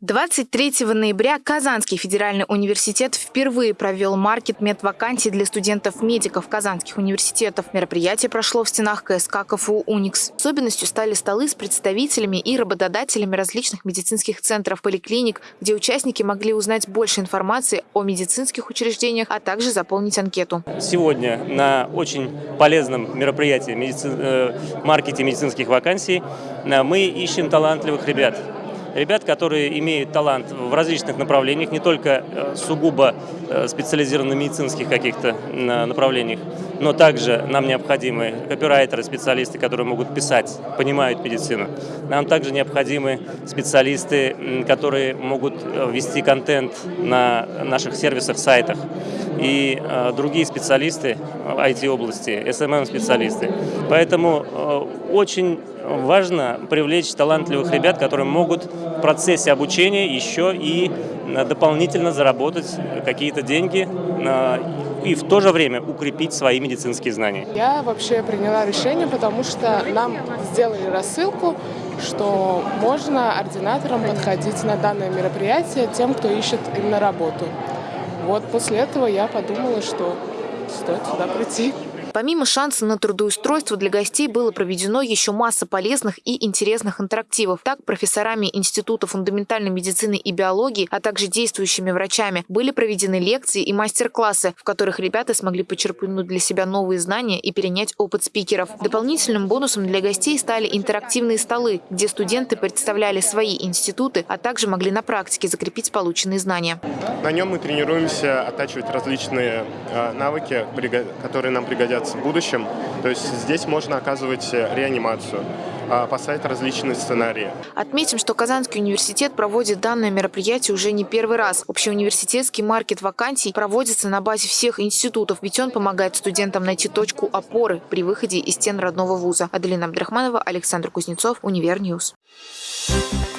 23 ноября Казанский федеральный университет впервые провел маркет медвакансий для студентов-медиков казанских университетов. Мероприятие прошло в стенах КСК КФУ «Уникс». Особенностью стали столы с представителями и работодателями различных медицинских центров, поликлиник, где участники могли узнать больше информации о медицинских учреждениях, а также заполнить анкету. Сегодня на очень полезном мероприятии медици... Э, маркете медицинских вакансий э, мы ищем талантливых ребят ребят, которые имеют талант в различных направлениях, не только э, сугубо э, специализированных медицинских каких-то направлениях, но также нам необходимы копирайтеры, специалисты, которые могут писать, понимают медицину. Нам также необходимы специалисты, которые могут э, вести контент на наших сервисах, сайтах и другие специалисты IT-области, SMM-специалисты. Поэтому очень важно привлечь талантливых ребят, которые могут в процессе обучения еще и дополнительно заработать какие-то деньги и в то же время укрепить свои медицинские знания. Я вообще приняла решение, потому что нам сделали рассылку, что можно ординаторам подходить на данное мероприятие тем, кто ищет именно работу. Вот после этого я подумала, что стоит сюда прийти. Помимо шанса на трудоустройство для гостей было проведено еще масса полезных и интересных интерактивов. Так, профессорами Института фундаментальной медицины и биологии, а также действующими врачами были проведены лекции и мастер-классы, в которых ребята смогли почерпнуть для себя новые знания и перенять опыт спикеров. Дополнительным бонусом для гостей стали интерактивные столы, где студенты представляли свои институты, а также могли на практике закрепить полученные знания. На нем мы тренируемся оттачивать различные э, навыки, которые нам пригодятся пригодятся в будущем. То есть здесь можно оказывать э, реанимацию, а, поставить различные сценарии. Отметим, что Казанский университет проводит данное мероприятие уже не первый раз. Общеуниверситетский маркет вакансий проводится на базе всех институтов, ведь он помогает студентам найти точку опоры при выходе из стен родного вуза. Аделина Абдрахманова, Александр Кузнецов, Универньюз. Thank you